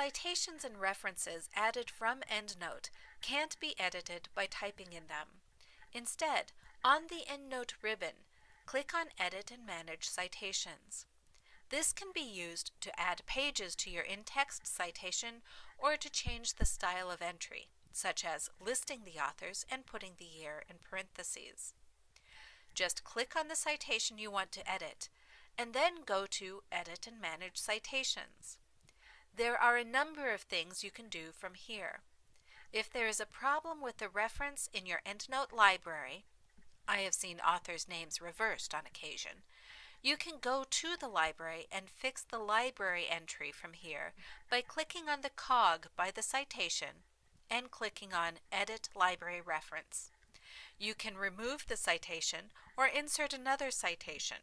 Citations and references added from EndNote can't be edited by typing in them. Instead, on the EndNote ribbon, click on Edit and Manage Citations. This can be used to add pages to your in-text citation or to change the style of entry, such as listing the authors and putting the year in parentheses. Just click on the citation you want to edit, and then go to Edit and Manage Citations. There are a number of things you can do from here. If there is a problem with the reference in your EndNote library, I have seen authors' names reversed on occasion, you can go to the library and fix the library entry from here by clicking on the cog by the citation and clicking on Edit Library Reference. You can remove the citation or insert another citation.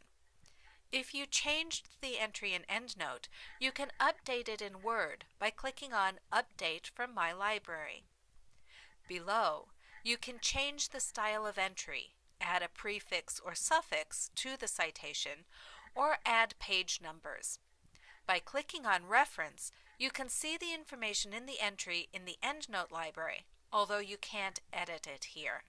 If you changed the entry in EndNote, you can update it in Word by clicking on Update from My Library. Below, you can change the style of entry add a prefix or suffix to the citation, or add page numbers. By clicking on Reference, you can see the information in the entry in the EndNote library, although you can't edit it here.